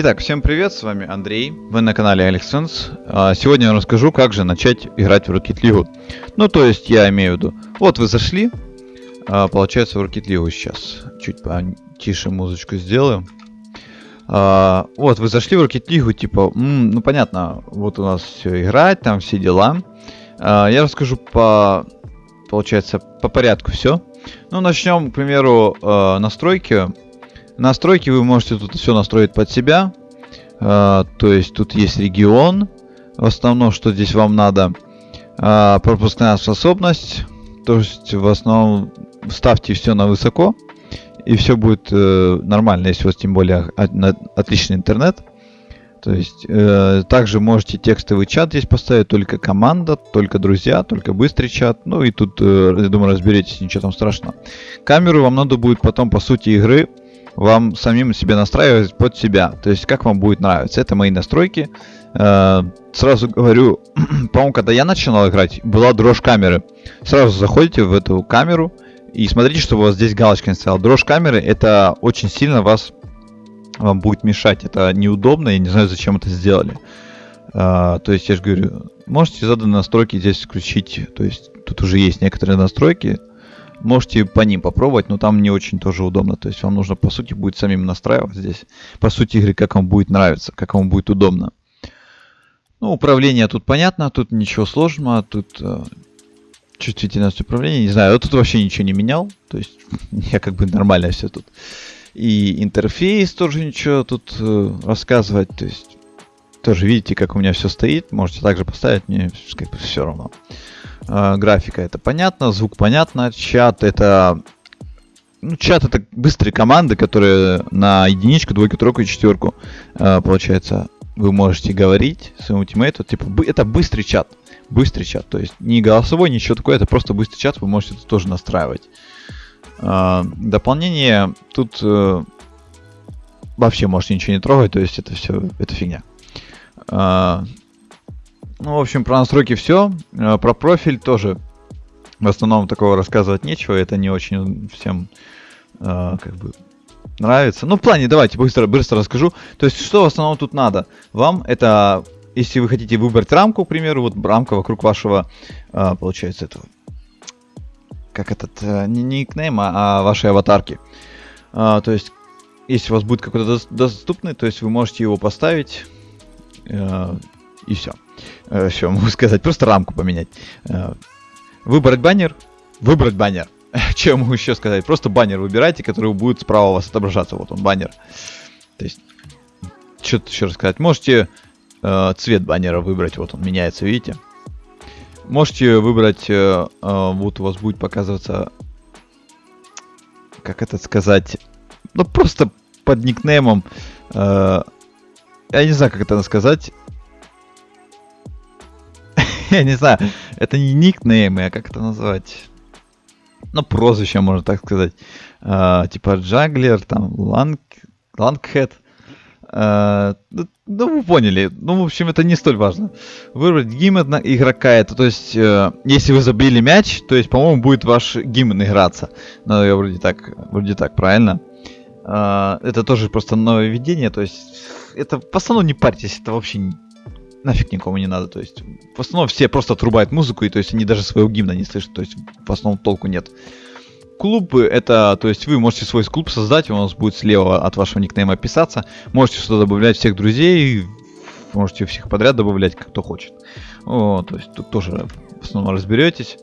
Итак, всем привет, с вами Андрей, вы на канале AlexSense. А, Сегодня я расскажу, как же начать играть в Rocket League. Ну, то есть, я имею в виду, вот вы зашли, а, получается, в Rocket League сейчас. Чуть потише музычку сделаю. А, вот, вы зашли в Rocket League, типа, ну, понятно, вот у нас все играть, там все дела. Я расскажу по, получается, по порядку все. Ну, начнем, к примеру, настройки Настройки вы можете тут все настроить под себя. А, то есть тут есть регион. В основном, что здесь вам надо. А, пропускная способность. То есть в основном ставьте все на высоко. И все будет э, нормально, если у вас тем более отличный интернет. То есть э, также можете текстовый чат здесь поставить, только команда, только друзья, только быстрый чат. Ну и тут, э, я думаю, разберетесь, ничего там страшного. Камеру вам надо будет потом по сути игры вам самим себе настраивать под себя. То есть, как вам будет нравиться. Это мои настройки. Э, сразу говорю, по-моему, когда я начинал играть, была дрожь камеры. Сразу заходите в эту камеру и смотрите, чтобы у вас здесь галочка не стояла. Дрожь камеры, это очень сильно вас вам будет мешать. Это неудобно, я не знаю, зачем это сделали. Uh, то есть, я же говорю, можете заданные настройки здесь включить. То есть, тут уже есть некоторые настройки. Можете по ним попробовать, но там не очень тоже удобно. То есть вам нужно, по сути, будет самим настраивать здесь. По сути игры, как вам будет нравиться, как вам будет удобно. Ну, управление тут понятно, тут ничего сложного, тут э, чувствительность управления, не знаю, я тут вообще ничего не менял, то есть я как бы нормально все тут. И интерфейс тоже ничего тут э, рассказывать, то есть тоже видите, как у меня все стоит, можете также поставить, мне как бы все равно. Графика это понятно, звук понятно, чат это... Ну, чат это быстрые команды, которые на единичку, двойку, тройку и четверку, э, получается, вы можете говорить своему тиммейту, типа, это быстрый чат, быстрый чат, то есть не голосовой, ничего такое, это просто быстрый чат, вы можете это тоже настраивать. Э, дополнение тут э, вообще можете ничего не трогать, то есть это все, это фигня. Э, ну, в общем, про настройки все. Э, про профиль тоже в основном такого рассказывать нечего. Это не очень всем э, как бы нравится. Ну, в плане, давайте быстро, быстро расскажу. То есть, что в основном тут надо? Вам это, если вы хотите выбрать рамку, к примеру, вот рамка вокруг вашего, э, получается, этого, как этот, э, не никнейма, а вашей аватарки. Э, то есть, если у вас будет какой-то доступный, то есть вы можете его поставить, э, и все. Э, что могу сказать? Просто рамку поменять. Э, выбрать баннер. Выбрать баннер. Я могу еще сказать? Просто баннер выбирайте, который будет справа у вас отображаться. Вот он, баннер. То есть, что тут еще рассказать? Можете э, цвет баннера выбрать. Вот он меняется, видите? Можете выбрать, э, э, вот у вас будет показываться, как это сказать, ну просто под никнеймом, э, я не знаю, как это сказать, я не знаю, это не никнеймы, а как это назвать? Ну, прозвище, можно так сказать. Uh, типа Джаглер, там, Ланг, Лангхед. Uh, ну, вы поняли. Ну, в общем, это не столь важно. Выбрать гимн игрока. Это, то есть, uh, если вы забили мяч, то есть, по-моему, будет ваш гимн играться. Ну, я вроде так, вроде так, правильно? Uh, это тоже просто нововведение. То есть, это в основном не парьтесь, это вообще нафиг никому не надо. То есть, в основном все просто отрубают музыку, и то есть они даже своего гимна не слышат. То есть, в основном толку нет. Клубы это, то есть вы можете свой клуб создать, он у вас будет слева от вашего никнейма писаться. Можете сюда добавлять всех друзей, можете всех подряд добавлять, кто хочет. О, то есть тут тоже в основном разберетесь.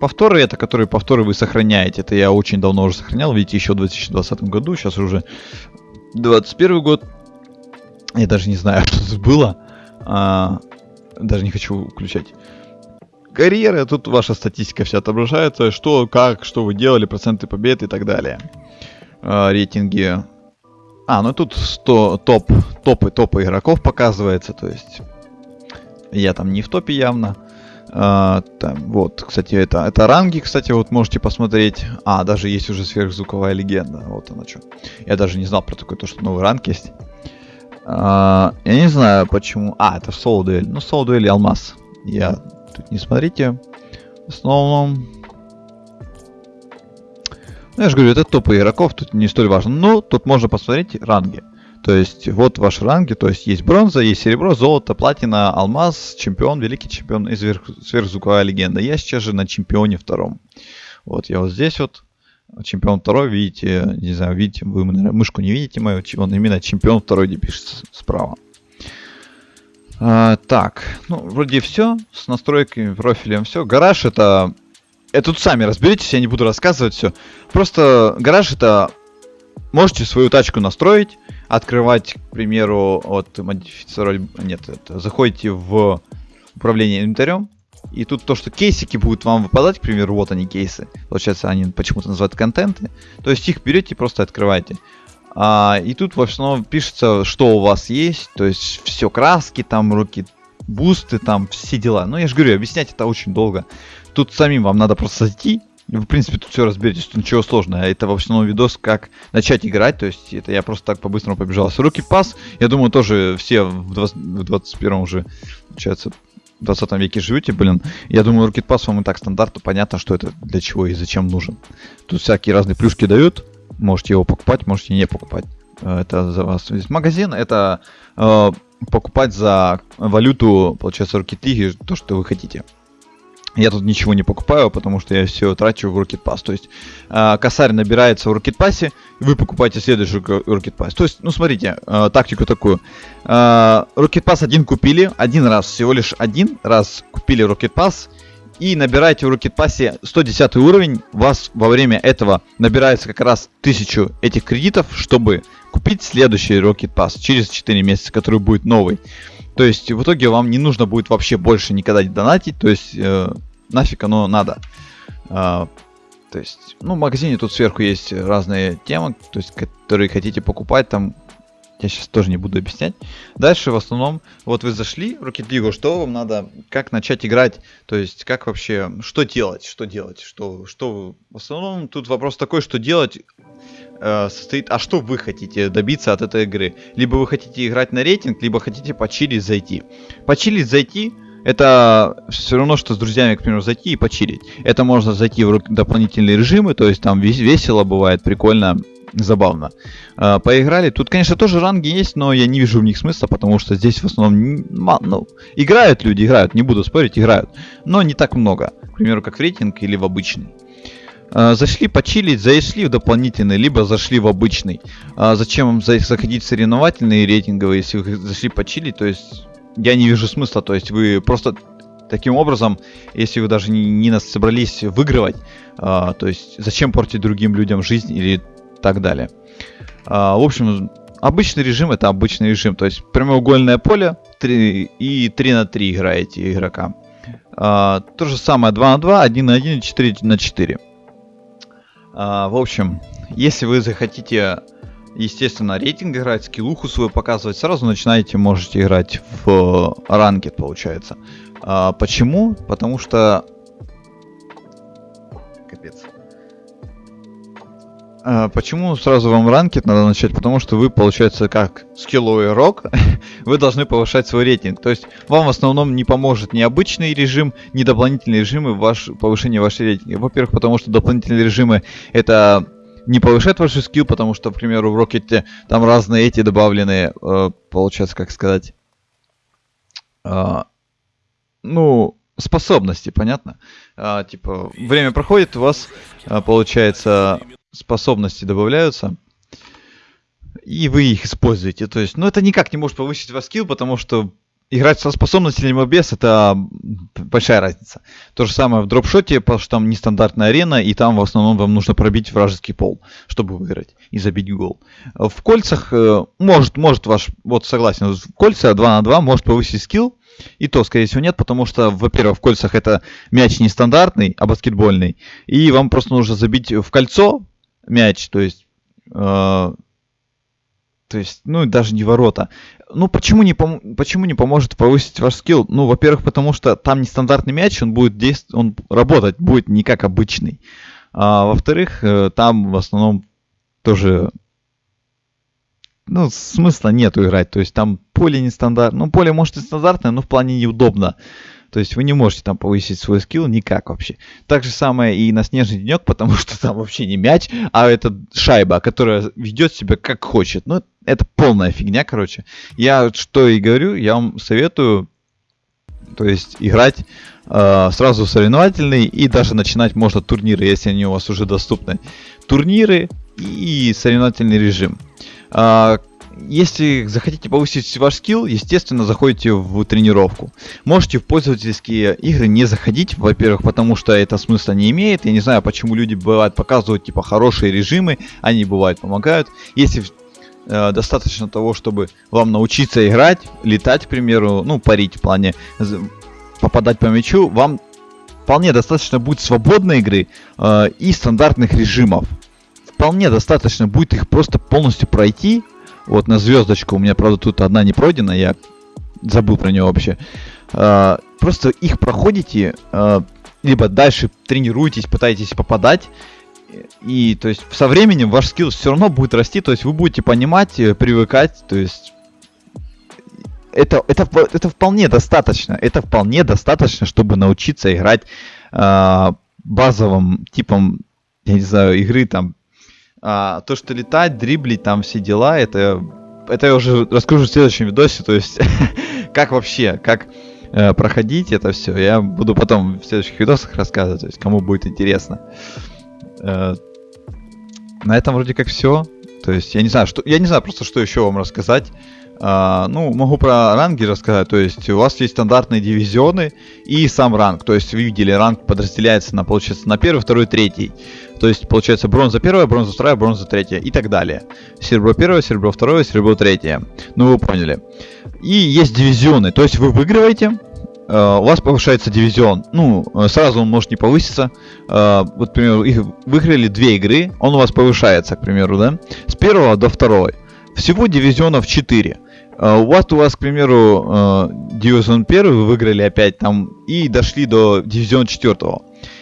Повторы это, которые повторы вы сохраняете. Это я очень давно уже сохранял. Видите, еще в 2020 году. Сейчас уже 21 год. Я даже не знаю, что тут было. А, даже не хочу включать. Карьера, тут ваша статистика вся отображается, что, как, что вы делали, проценты побед и так далее. А, рейтинги. А, ну тут 100, топ, топы, топы игроков показывается, то есть я там не в топе явно. А, там, вот, кстати, это, это ранги, кстати, вот можете посмотреть. А, даже есть уже сверхзвуковая легенда, вот она что. Я даже не знал про такое, то, что новый ранг есть. А, я не знаю почему. А, это соло дуэль. Ну, соло дуэль и алмаз. Я тут не смотрите. В основном... Ну, я же говорю, это топы игроков, тут не столь важно. Но тут можно посмотреть ранги. То есть вот ваши ранги, то есть есть бронза, есть серебро, золото, платина, алмаз, чемпион, великий чемпион и сверх, сверхзвуковая легенда. Я сейчас же на чемпионе втором. Вот я вот здесь вот чемпион второй, видите, не знаю, видите, вы, мышку не видите мою, он именно чемпион второй, где пишется справа. А, так, ну, вроде все, с настройками, профилем все. Гараж это... Это тут сами разберитесь, я не буду рассказывать все. Просто гараж это... Можете свою тачку настроить, открывать, к примеру, от модифицировать... Нет, это заходите в управление инвентарем, и тут то, что кейсики будут вам выпадать, к примеру, вот они кейсы. Получается, они почему-то называют контенты. То есть их берете и просто открываете. А, и тут в основном пишется, что у вас есть. То есть все краски, там руки, бусты, там все дела. Ну, я же говорю, объяснять это очень долго. Тут самим вам надо просто зайти. В принципе, тут все разберетесь, тут ничего сложного. Это в основном видос, как начать играть. То есть это я просто так по-быстрому побежал. С руки пас, я думаю, тоже все в, 20, в 21 уже, получается, 20 веке живете, блин, я думаю, Rocket Pass вам и так стандартно понятно, что это для чего и зачем нужен. Тут всякие разные плюшки дают, можете его покупать, можете не покупать. Э, это за вас. Здесь магазин, это э, покупать за валюту, получается, Rocket League, то, что вы хотите. Я тут ничего не покупаю, потому что я все трачу в Rocket Pass. То есть э, косарь набирается в Rocket Pass, и вы покупаете следующий Rocket Pass. То есть, ну смотрите, э, тактику такую. Э, Rocket Pass один купили, один раз, всего лишь один раз купили Rocket Pass, и набираете в Rocket Pass 110 уровень, у вас во время этого набирается как раз 1000 этих кредитов, чтобы купить следующий Rocket Pass через 4 месяца, который будет новый. То есть в итоге вам не нужно будет вообще больше никогда не донатить, то есть э, нафиг оно надо. А, то есть, ну, в магазине тут сверху есть разные темы, то есть, которые хотите покупать, там я сейчас тоже не буду объяснять. Дальше в основном, вот вы зашли в Rocket League, что вам надо, как начать играть, то есть как вообще, что делать, что делать, что, что, в основном тут вопрос такой, что делать, э, состоит, а что вы хотите добиться от этой игры. Либо вы хотите играть на рейтинг, либо хотите почилить зайти. Почилить зайти это все равно, что с друзьями, к примеру, зайти и почилить. Это можно зайти в дополнительные режимы, то есть там весело бывает, прикольно, забавно. Э, поиграли. Тут, конечно, тоже ранги есть, но я не вижу в них смысла, потому что здесь в основном ну, играют люди, играют, не буду спорить, играют. Но не так много. К примеру, как в рейтинг или в обычный. А, зашли почилить, зашли в дополнительный, либо зашли в обычный. А зачем заходить в соревновательные рейтинговые, если вы зашли почилить, то есть я не вижу смысла, то есть вы просто таким образом, если вы даже не, не нас собрались выигрывать, а, то есть зачем портить другим людям жизнь или так далее. А, в общем, обычный режим это обычный режим, то есть прямоугольное поле 3, и 3 на 3 играете игрока. А, то же самое 2 на 2, 1 на 1 и 4 на 4. А, в общем, если вы захотите, естественно, рейтинг играть, скиллуху свою показывать, сразу начинаете, можете играть в ранкет, получается. А, почему? Потому что... почему сразу вам ранкет надо начать? Потому что вы, получается, как скилловый рок, вы должны повышать свой рейтинг. То есть вам в основном не поможет ни обычный режим, ни дополнительные режимы в ваш, повышение вашей рейтинга. Во-первых, потому что дополнительные режимы это не повышает ваш скилл, потому что, к примеру, в Рокете там разные эти добавленные, э, получается, как сказать, э, ну, способности, понятно? А, типа, время проходит, у вас, а, получается, способности добавляются, и вы их используете. То есть, ну, это никак не может повысить ваш скилл, потому что играть со способностями либо без, это большая разница. То же самое в дропшоте, потому что там нестандартная арена, и там в основном вам нужно пробить вражеский пол, чтобы выиграть и забить гол. В кольцах э, может, может ваш, вот согласен, в кольца 2 на 2 может повысить скилл, и то, скорее всего, нет, потому что, во-первых, в кольцах это мяч нестандартный, а баскетбольный, и вам просто нужно забить в кольцо, мяч, то есть, э, то есть, ну, даже не ворота. Ну, почему не, пом- почему не поможет повысить ваш скилл? Ну, во-первых, потому что там нестандартный мяч, он будет действовать, он работать будет не как обычный. А во-вторых, э, там в основном тоже ну, смысла нету играть. То есть там поле нестандартное. Ну, поле может и стандартное, но в плане неудобно. То есть вы не можете там повысить свой скилл никак вообще. Так же самое и на снежный денек, потому что там вообще не мяч, а это шайба, которая ведет себя как хочет. Ну, это полная фигня, короче. Я что и говорю, я вам советую, то есть играть э, сразу соревновательный и даже начинать можно турниры, если они у вас уже доступны. Турниры и соревновательный режим. Э, если захотите повысить ваш скилл, естественно, заходите в тренировку. Можете в пользовательские игры не заходить, во-первых, потому что это смысла не имеет. Я не знаю, почему люди бывают показывают типа хорошие режимы, они бывают помогают. Если э, достаточно того, чтобы вам научиться играть, летать, к примеру, ну, парить в плане попадать по мячу, вам вполне достаточно будет свободной игры э, и стандартных режимов. Вполне достаточно будет их просто полностью пройти. Вот на звездочку, у меня, правда, тут одна не пройдена, я забыл про нее вообще. Э, просто их проходите, э, либо дальше тренируетесь, пытаетесь попадать. И то есть со временем ваш скилл все равно будет расти, то есть вы будете понимать, э, привыкать, то есть это, это, это вполне достаточно. Это вполне достаточно, чтобы научиться играть э, базовым типом, я не знаю, игры там. А, то, что летать, дриблить, там все дела, это, это я уже расскажу в следующем видосе. То есть, как вообще, как э, проходить это все, я буду потом в следующих видосах рассказывать, то есть, кому будет интересно. Э, на этом вроде как все. То есть, я не знаю, что, я не знаю просто, что еще вам рассказать. А, ну, могу про ранги рассказать. То есть у вас есть стандартные дивизионы и сам ранг. То есть вы видели, ранг подразделяется на, получается, на первый, второй, третий. То есть получается бронза первая, бронза вторая, бронза третья и так далее. Серебро первое, серебро второе, серебро третье. Ну, вы поняли. И есть дивизионы. То есть вы выигрываете, Uh, у вас повышается дивизион. Ну, сразу он может не повыситься. Uh, вот, к примеру, выиграли две игры, он у вас повышается, к примеру, да, с первого до второй. Всего дивизионов 4. У вас, у вас, к примеру, дивизион 1 вы выиграли опять там и дошли до дивизиона 4.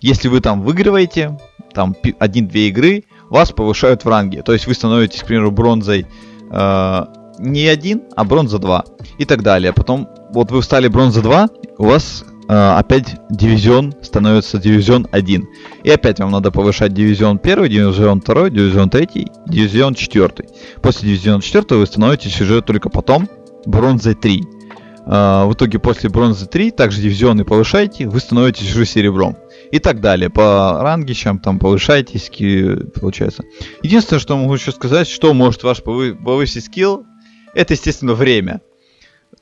Если вы там выигрываете, там 1-2 игры, вас повышают в ранге. То есть вы становитесь, к примеру, бронзой uh, не 1, а бронза 2. И так далее. Потом, вот вы стали бронза 2, у вас опять дивизион становится дивизион 1. И опять вам надо повышать дивизион 1, дивизион 2, дивизион 3, дивизион 4. После дивизиона 4 вы становитесь уже только потом бронзой 3. Uh, в итоге после бронзы 3 также дивизионы повышаете, вы становитесь уже серебром. И так далее. По рангищам там повышаетесь, получается. Единственное, что могу еще сказать, что может ваш повысить скилл, это, естественно, время.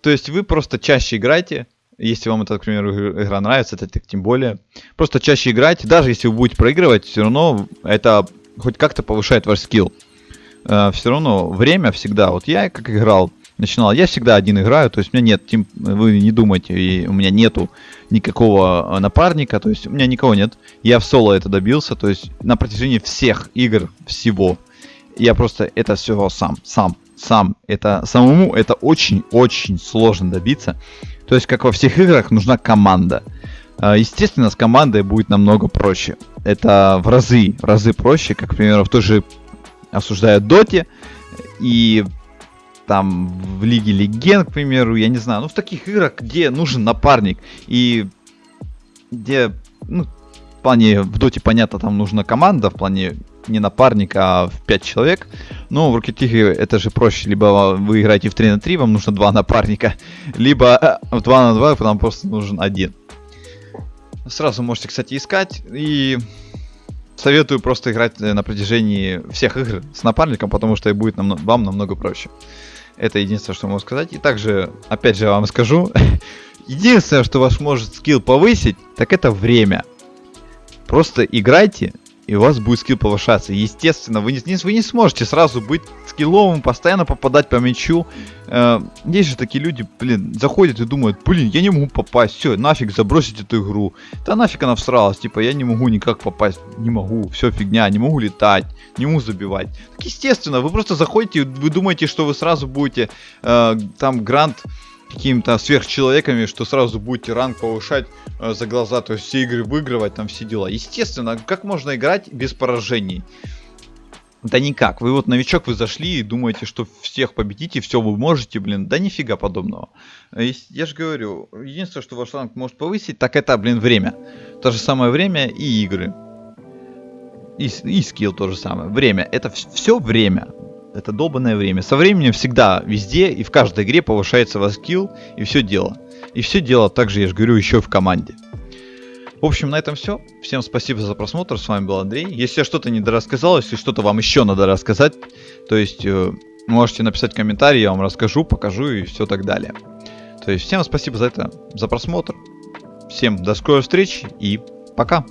То есть вы просто чаще играете, если вам эта, к примеру, игра нравится, это тем более. Просто чаще играть, даже если вы будете проигрывать, все равно это хоть как-то повышает ваш скилл. Э, все равно время всегда. Вот я как играл, начинал, я всегда один играю, то есть у меня нет, тим, вы не думайте, и у меня нету никакого напарника, то есть у меня никого нет. Я в соло это добился, то есть на протяжении всех игр всего. Я просто это все сам, сам, сам. Это самому это очень-очень сложно добиться. То есть, как во всех играх, нужна команда. А, естественно, с командой будет намного проще. Это в разы, в разы проще, как, к примеру, в той же осуждая Доте и там в Лиге Легенд, к примеру, я не знаю, ну в таких играх, где нужен напарник и где, ну, в плане, в Доте, понятно, там нужна команда, в плане не напарник, а в 5 человек. Но в League это же проще. Либо вы играете в 3 на 3, вам нужно 2 напарника, либо э, в 2 на 2 вам просто нужен один. Сразу можете, кстати, искать. И советую просто играть э, на протяжении всех игр с напарником, потому что будет нам, вам намного проще. Это единственное, что могу сказать. И также, опять же, вам скажу, единственное, что вас может скилл повысить, так это время. Просто играйте, и у вас будет скилл повышаться. Естественно, вы не, вы не сможете сразу быть скилловым, постоянно попадать по мячу. Э, есть же такие люди, блин, заходят и думают, блин, я не могу попасть, все, нафиг забросить эту игру. Да нафиг она всралась, типа, я не могу никак попасть, не могу, все фигня, не могу летать, не могу забивать. Так естественно, вы просто заходите, вы думаете, что вы сразу будете э, там грант какими-то сверхчеловеками, что сразу будете ранг повышать э, за глаза, то есть все игры выигрывать, там все дела. Естественно, как можно играть без поражений? Да никак. Вы вот новичок, вы зашли и думаете, что всех победите, все вы можете, блин. Да нифига подобного. Я же говорю, единственное, что ваш ранг может повысить, так это, блин, время. То же самое время и игры. И, и скилл то же самое. Время. Это все время. Это долбанное время. Со временем всегда, везде и в каждой игре повышается ваш скилл и все дело. И все дело также, я же говорю, еще в команде. В общем, на этом все. Всем спасибо за просмотр. С вами был Андрей. Если я что-то не дорассказал, если что-то вам еще надо рассказать, то есть э, можете написать комментарий, я вам расскажу, покажу и все так далее. То есть всем спасибо за это, за просмотр. Всем до скорой встречи и пока.